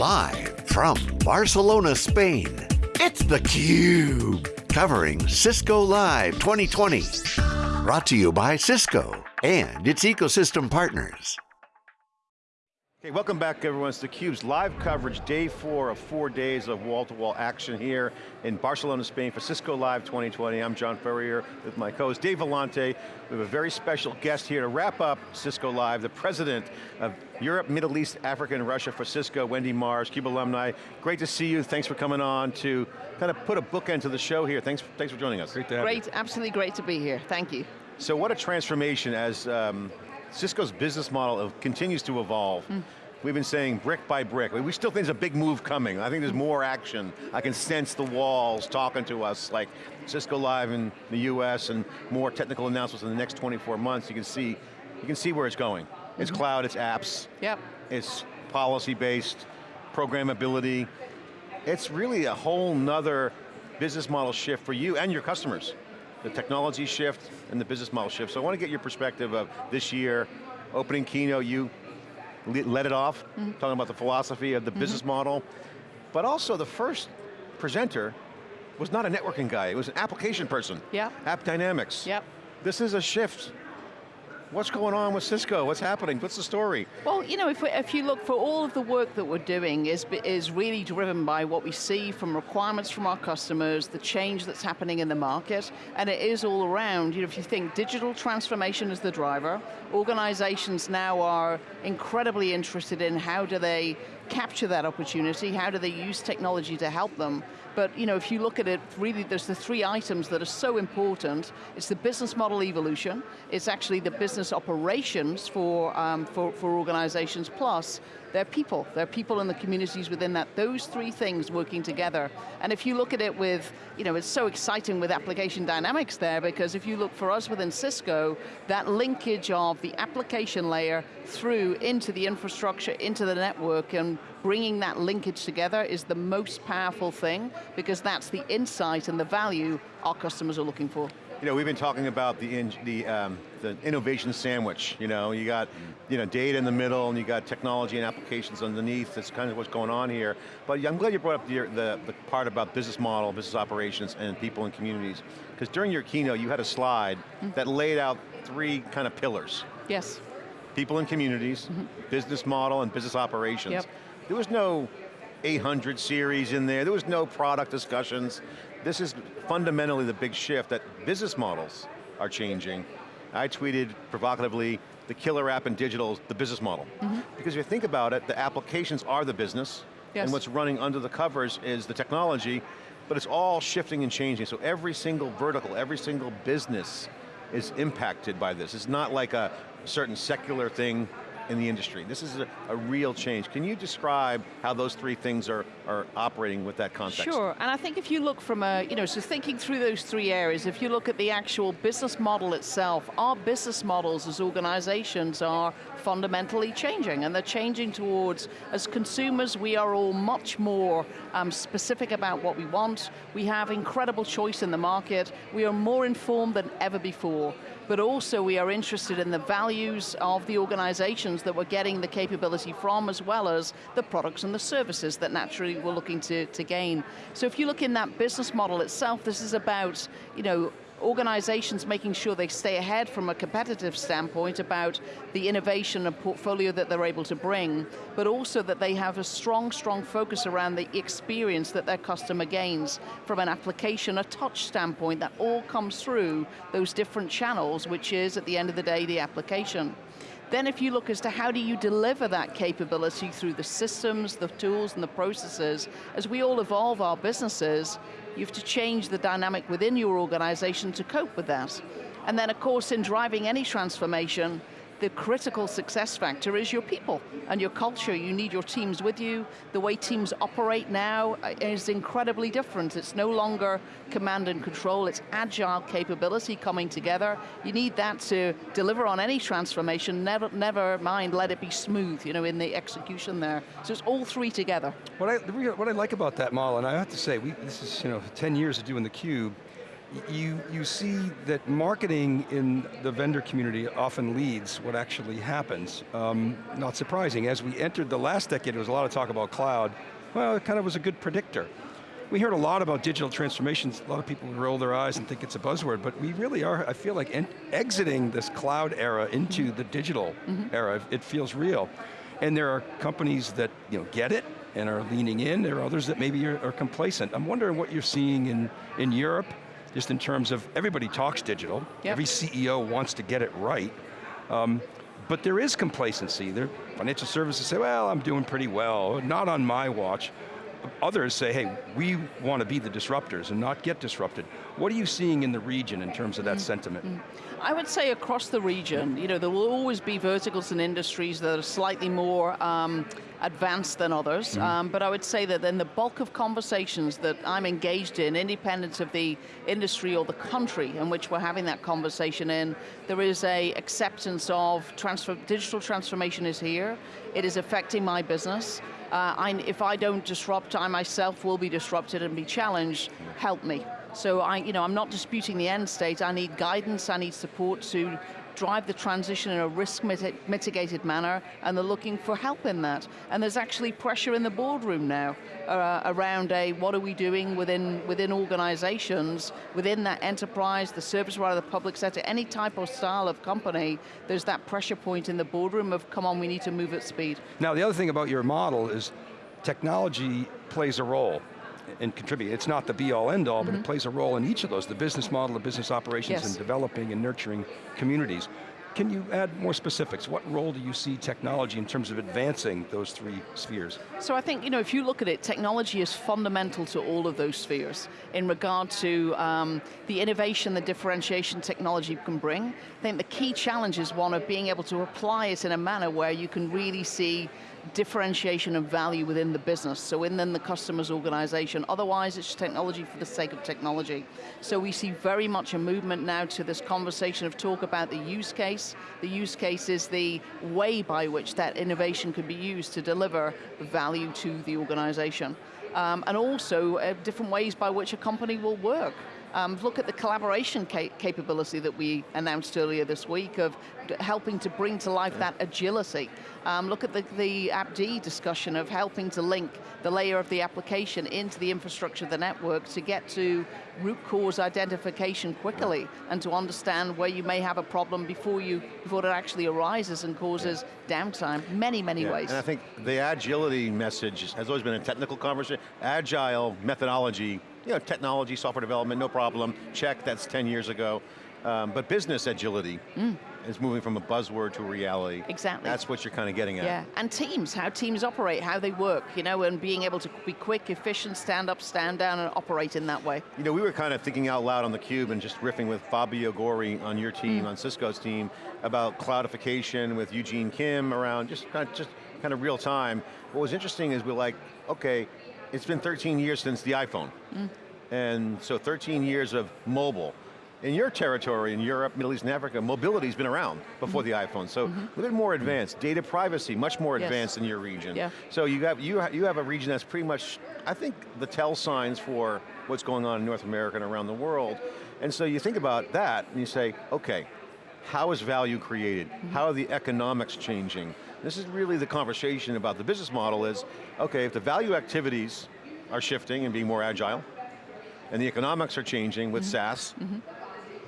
Live from Barcelona, Spain, it's theCUBE. Covering Cisco Live 2020. Brought to you by Cisco and its ecosystem partners. Okay, welcome back everyone. It's theCUBE's live coverage, day four of four days of wall-to-wall -wall action here in Barcelona, Spain for Cisco Live 2020. I'm John Furrier with my co-host Dave Vellante. We have a very special guest here to wrap up Cisco Live, the president of Europe, Middle East, Africa, and Russia for Cisco, Wendy Mars, CUBE alumni. Great to see you, thanks for coming on to kind of put a bookend to the show here. Thanks, thanks for joining us. Great to have Great, you. absolutely great to be here, thank you. So what a transformation as um, Cisco's business model continues to evolve. Mm. We've been saying brick by brick. We still think there's a big move coming. I think there's more action. I can sense the walls talking to us, like Cisco Live in the US and more technical announcements in the next 24 months. You can see, you can see where it's going. It's mm -hmm. cloud, it's apps. Yep. It's policy-based, programmability. It's really a whole nother business model shift for you and your customers. The technology shift and the business model shift. So I want to get your perspective of this year, opening keynote, you let it off, mm -hmm. talking about the philosophy of the mm -hmm. business model. But also the first presenter was not a networking guy, it was an application person. Yeah. AppDynamics. Yep. This is a shift What's going on with Cisco? What's happening? What's the story? Well, you know, if, we, if you look for all of the work that we're doing is, is really driven by what we see from requirements from our customers, the change that's happening in the market, and it is all around, you know, if you think digital transformation is the driver, organizations now are incredibly interested in how do they capture that opportunity, how do they use technology to help them, but you know, if you look at it, really there's the three items that are so important. It's the business model evolution, it's actually the business operations for, um, for, for organizations, plus they're people. They're people in the communities within that. Those three things working together. And if you look at it with, you know, it's so exciting with application dynamics there because if you look for us within Cisco, that linkage of the application layer through into the infrastructure, into the network, and bringing that linkage together is the most powerful thing because that's the insight and the value our customers are looking for. You know, we've been talking about the, in, the, um, the innovation sandwich. You know, you got you know, data in the middle and you got technology and applications underneath. That's kind of what's going on here. But I'm glad you brought up the, the, the part about business model, business operations, and people and communities. Because during your keynote, you had a slide mm. that laid out three kind of pillars. Yes. People and communities, mm -hmm. business model, and business operations. Yep. There was no 800 series in there, there was no product discussions. This is fundamentally the big shift that business models are changing. I tweeted provocatively, the killer app in digital is the business model. Mm -hmm. Because if you think about it, the applications are the business, yes. and what's running under the covers is the technology, but it's all shifting and changing, so every single vertical, every single business is impacted by this. It's not like a certain secular thing in the industry. This is a, a, real change. Can you describe how those three things are, are operating with that context? Sure, and I think if you look from a, you know, so thinking through those three areas, if you look at the actual business model itself, our business models as organizations are fundamentally changing, and they're changing towards, as consumers, we are all much more um, specific about what we want, we have incredible choice in the market, we are more informed than ever before but also we are interested in the values of the organizations that we're getting the capability from, as well as the products and the services that naturally we're looking to, to gain. So if you look in that business model itself, this is about, you know, organizations making sure they stay ahead from a competitive standpoint about the innovation and portfolio that they're able to bring, but also that they have a strong, strong focus around the experience that their customer gains from an application, a touch standpoint that all comes through those different channels, which is, at the end of the day, the application. Then if you look as to how do you deliver that capability through the systems, the tools, and the processes, as we all evolve our businesses, you have to change the dynamic within your organization to cope with that. And then of course in driving any transformation, the critical success factor is your people and your culture. You need your teams with you. The way teams operate now uh, is incredibly different. It's no longer command and control, it's agile capability coming together. You need that to deliver on any transformation, never, never mind let it be smooth you know, in the execution there. So it's all three together. What I, what I like about that model, and I have to say, we, this is you know, 10 years of doing theCUBE, you, you see that marketing in the vendor community often leads what actually happens. Um, not surprising, as we entered the last decade, there was a lot of talk about cloud. Well, it kind of was a good predictor. We heard a lot about digital transformations. A lot of people roll their eyes and think it's a buzzword, but we really are, I feel like, exiting this cloud era into mm -hmm. the digital mm -hmm. era. It feels real. And there are companies that you know, get it and are leaning in. There are others that maybe are, are complacent. I'm wondering what you're seeing in, in Europe, just in terms of, everybody talks digital, yep. every CEO wants to get it right, um, but there is complacency. There, financial services say, well, I'm doing pretty well, not on my watch. Others say, hey, we want to be the disruptors and not get disrupted. What are you seeing in the region in terms of that mm -hmm. sentiment? Mm -hmm. I would say across the region, you know, there will always be verticals and industries that are slightly more um, advanced than others, mm -hmm. um, but I would say that in the bulk of conversations that I'm engaged in, independent of the industry or the country in which we're having that conversation in, there is a acceptance of transfer, digital transformation is here, it is affecting my business, uh, I, if I don't disrupt, I myself will be disrupted and be challenged, help me. So I, you know, I'm not disputing the end state, I need guidance, I need support to drive the transition in a risk mitigated manner, and they're looking for help in that. And there's actually pressure in the boardroom now uh, around a, what are we doing within, within organizations, within that enterprise, the service provider, the public sector, any type or style of company, there's that pressure point in the boardroom of, come on, we need to move at speed. Now the other thing about your model is technology plays a role and contribute. It's not the be all end all, mm -hmm. but it mm-hmm. plays a role in each of those, the business model, the business operations, yes. and developing and nurturing communities. Can you add more specifics? What role do you see technology in terms of advancing those three spheres? So I think, you know, if you look at it, technology is fundamental to all of those spheres in regard to um, the innovation, the differentiation technology can bring. I think the key challenge is one of being able to apply it in a manner where you can really see differentiation of value within the business, so within the customer's organization. Otherwise, it's technology for the sake of technology. So we see very much a movement now to this conversation of talk about the use case. The use case is the way by which that innovation can be used to deliver value to the organization. Um, and also uh, different ways by which a company will work. Um, look at the collaboration ca capability that we announced earlier this week of helping to bring to life that agility. Um, look at the, the AppD discussion of helping to link the layer of the application into the infrastructure of the network to get to root cause identification quickly and to understand where you may have a problem before you before it actually arises and causes. Downtime, many, many yeah. ways. And I think the agility message has always been a technical conversation. Agile methodology you know, technology, software development, no problem, check, that's 10 years ago. Um, but business agility mm. is moving from a buzzword to a reality. Exactly. That's what you're kind of getting at. Yeah, and teams, how teams operate, how they work, you know, and being able to be quick, efficient, stand up, stand down, and operate in that way. You know, we were kind of thinking out loud on theCUBE and just riffing with Fabio Gori on your team, mm. on Cisco's team, about cloudification with Eugene Kim around just kind of, just kind of real time. What was interesting is we're like, okay, it's been 13 years since the iPhone. Mm. And so 13 years of mobile. In your territory, in Europe, Middle East, and Africa, mobility's been around before mm -hmm. the iPhone. So mm -hmm. a little more advanced. Data privacy, much more yes. advanced in your region. Yeah. So you have, you, you have a region that's pretty much, I think, the tell signs for what's going on in North America and around the world. And so you think about that, and you say, okay, how is value created? Mm -hmm. How are the economics changing? This is really the conversation about the business model is, okay, if the value activities are shifting and being more agile, and the economics are changing with mm -hmm. SaaS, mm -hmm.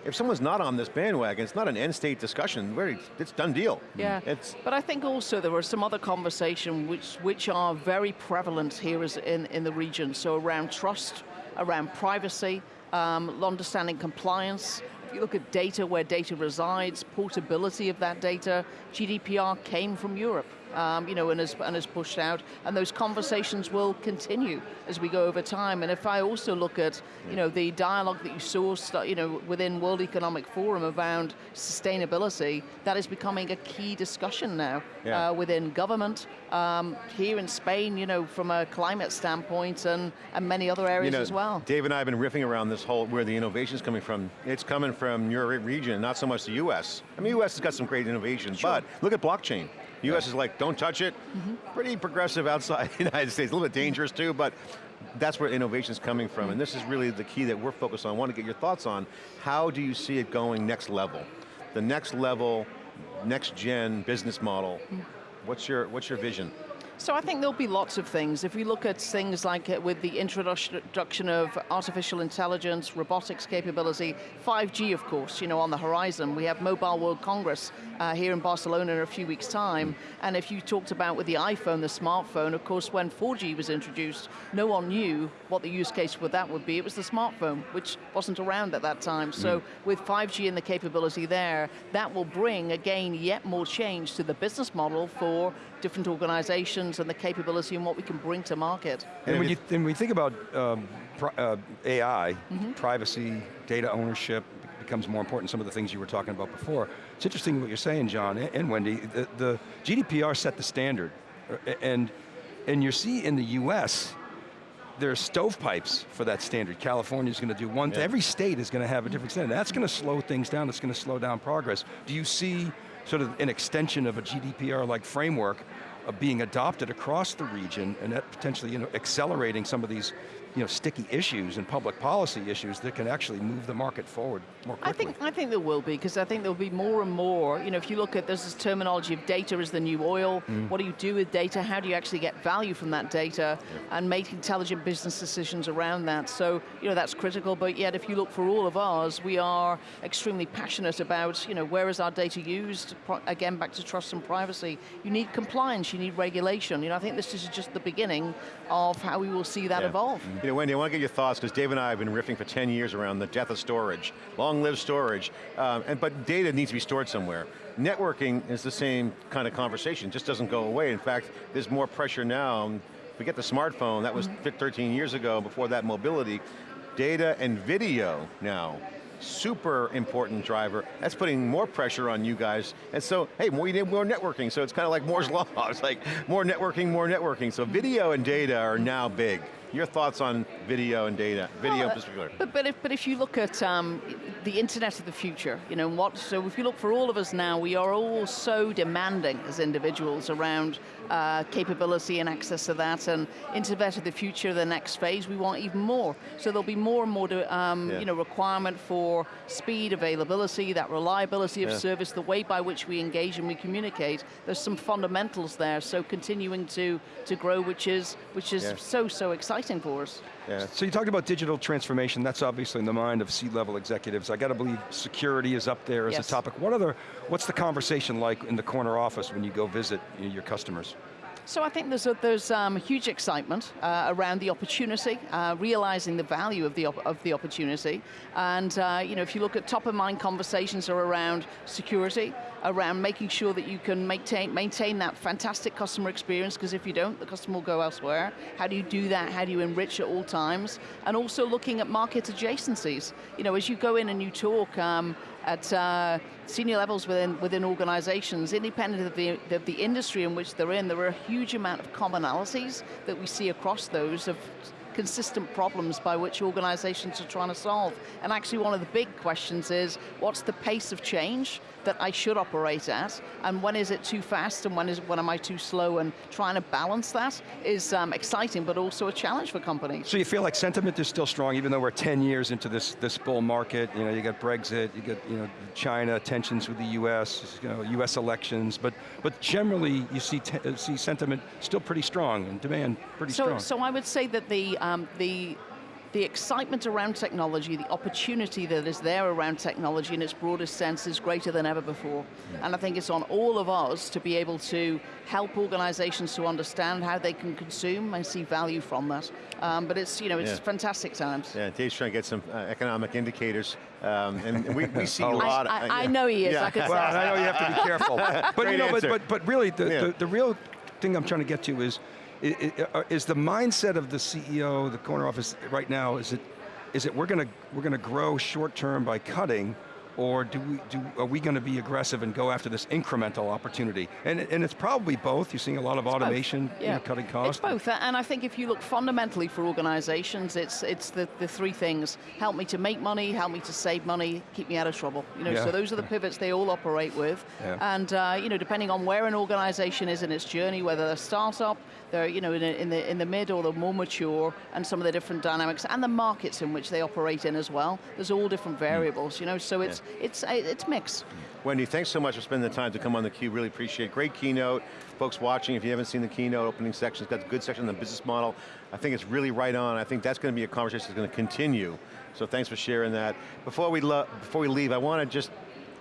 If someone's not on this bandwagon, it's not an end state discussion, very, it's done deal. Yeah, it's but I think also there were some other conversation which, which are very prevalent here in, in the region, so around trust, around privacy, um, understanding compliance, if you look at data, where data resides, portability of that data, GDPR came from Europe um, you know, and has, and has pushed out, and those conversations will continue as we go over time. And if I also look at, you know, the dialogue that you saw, you know, within World Economic Forum around sustainability, that is becoming a key discussion now yeah. uh, within government, um, here in Spain, you know, from a climate standpoint, and, and many other areas you know, as well. Dave and I have been riffing around this whole, where the innovation is coming from. It's coming from your region, not so much the US. I mean, US has got some great innovations, sure. but look at blockchain. US is like, don't touch it. Mm -hmm. Pretty progressive outside the United States, a little bit dangerous too, but that's where innovation's coming from, and this is really the key that we're focused on. I want to get your thoughts on, how do you see it going next level? The next level, next gen business model, what's your, what's your vision? So I think there'll be lots of things. If we look at things like uh, with the introduction of artificial intelligence, robotics capability, 5G of course, you know, on the horizon. We have Mobile World Congress uh, here in Barcelona in a few weeks time. And if you talked about with the iPhone, the smartphone, of course when 4G was introduced, no one knew what the use case for that would be. It was the smartphone, which wasn't around at that time. So mm. with 5G and the capability there, that will bring, again, yet more change to the business model for different organizations and the capability and what we can bring to market. And, when, you, when we think about um, uh, AI, mm -hmm. privacy, data ownership, becomes more important, some of the things you were talking about before. It's interesting what you're saying, John and Wendy, the, the GDPR set the standard, uh, and, and you see in the US, there are stovepipes for that standard. California's going to do one, yeah. every state is going to have a different standard. That's going to slow things down, it's going to slow down progress. Do you see sort of an extension of a GDPR-like framework of being adopted across the region and potentially you know, accelerating some of these you know, sticky issues and public policy issues that can actually move the market forward more quickly. I think, I think there will be, because I think there'll be more and more, you know, if you look at there's this terminology of data is the new oil, mm. what do you do with data, how do you actually get value from that data, yeah. and make intelligent business decisions around that. So, you know, that's critical, but yet if you look for all of ours, we are extremely passionate about, you know, where is our data used, again, back to trust and privacy. You need compliance, you need regulation. You know, I think this is just the beginning of how we will see that yeah. evolve. Mm. You know, Wendy, I want to get your thoughts, because Dave and I have been riffing for 10 years around the death of storage, long live storage, um, and, but data needs to be stored somewhere. Networking is the same kind of conversation, just doesn't go away. In fact, there's more pressure now. We get the smartphone, that was mm -hmm. 13 years ago, before that mobility. Data and video now, super important driver. That's putting more pressure on you guys. And so, hey, more, you need more networking. So it's kind of like Moore's Law. It's like more networking, more networking. So video and data are now big. Your thoughts on video and data, video well, in particular? But, but, if, but if you look at um, the internet of the future, you know, what, so if you look for all of us now, we are all so demanding as individuals around uh, capability and access to that, and internet of the future, the next phase, we want even more. So there'll be more and more to, um, yeah. you know, requirement for speed, availability, that reliability of yeah. service, the way by which we engage and we communicate. There's some fundamentals there, so continuing to, to grow, which is, which is yeah. so, so exciting for us. Yeah. So you talked about digital transformation, that's obviously in the mind of C-level executives. I got to believe security is up there as yes. a topic. What other, what's the conversation like in the corner office when you go visit your customers? So I think there's a, there's um, huge excitement uh, around the opportunity, uh, realizing the value of the of the opportunity, and uh, you know if you look at top of mind conversations are around security, around making sure that you can maintain maintain that fantastic customer experience because if you don't, the customer will go elsewhere. How do you do that? How do you enrich at all times? And also looking at market adjacencies. You know, as you go in and you talk. Um, at uh, senior levels within, within organizations, independent of the, of the industry in which they're in, there are a huge amount of commonalities that we see across those of consistent problems by which organizations are trying to solve. And actually one of the big questions is, what's the pace of change that I should operate at, and when is it too fast, and when, is, when am I too slow, and trying to balance that is um, exciting, but also a challenge for companies. So you feel like sentiment is still strong, even though we're 10 years into this, this bull market, you know, you got Brexit, you got you know, China, tensions with the US, you know, US elections, but, but generally you see, see sentiment still pretty strong, and demand pretty so, strong. So I would say that the, um, the the excitement around technology, the opportunity that is there around technology in its broadest sense is greater than ever before. And I think it's on all of us to be able to help organizations to understand how they can consume and see value from that. Um, but it's, you know, it's yeah. fantastic times. Yeah, Dave's trying to get some uh, economic indicators, um, and, and we, we, see a lot. I, I, uh, I, know he is, yeah. I could well, I know you have to be careful. but, you know, but, but, but, really, the, yeah. the, the real thing I'm trying to get to is, Uh, is the mindset of the CEO, the corner office right now, is it, is it we're going to we're going to grow short term by cutting, or do we, do, are we going to be aggressive and go after this incremental opportunity? And, and it's probably both. You're seeing a lot of automation, you know, cutting costs. It's both, and I think if you look fundamentally for organizations, it's, it's the, the three things. Help me to make money, help me to save money, keep me out of trouble. You know, Yeah. so those are the pivots they all operate with. Yeah. And uh, you know, depending on where an organization is in its journey, whether they're a startup, they're you know, in, in, the, in the mid or the more mature, and some of the different dynamics, and the markets in which they operate in as well. There's all different Hmm. variables, you know, so it's, it's, it's mixed. Wendy, thanks so much for spending the time to come on theCUBE, really appreciate it. Great keynote. Folks watching, if you haven't seen the keynote opening section, it's got a good section on the business model. I think it's really right on. I think that's going to be a conversation that's going to continue. So thanks for sharing that. Before we, before we leave, I want to just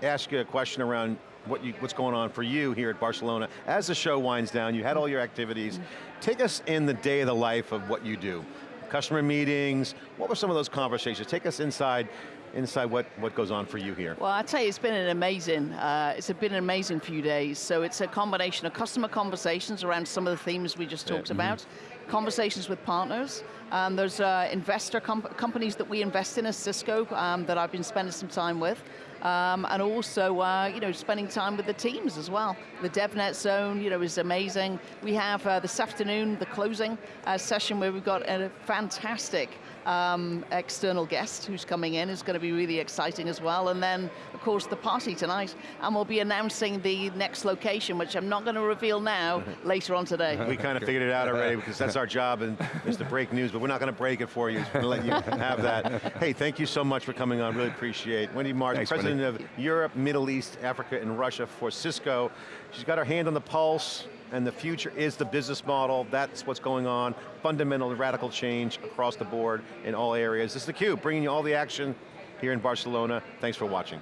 ask you a question around what you, what's going on for you here at Barcelona. As the show winds down, you had all your activities. Take us in the day of the life of what you do. Customer meetings, what were some of those conversations? Take us inside, inside what, what goes on for you here. Well, I tell you, it's been an amazing, uh, it's been an amazing few days. So it's a combination of customer conversations around some of the themes we just talked about, conversations with partners, and there's uh, investor com companies that we invest in as Cisco um, that I've been spending some time with. Um, and also, uh, you know, spending time with the teams as well. The DevNet Zone, you know, is amazing. We have uh, this afternoon the closing uh, session where we've got a fantastic um, external guest who's coming in is going to be really exciting as well. And then, of course, the party tonight. And we'll be announcing the next location, which I'm not going to reveal now, later on today. We kind of figured it out already because that's our job and is to break news, but we're not going to break it for you. We're going to let you have that. Hey, thank you so much for coming on, really appreciate it. Wendy Mars, Thanks, President of Europe, Middle East, Africa, and Russia for Cisco. She's got her hand on the pulse and the future is the business model. That's what's going on. Fundamental radical change across the board in all areas. This is theCUBE, bringing you all the action here in Barcelona. Thanks for watching.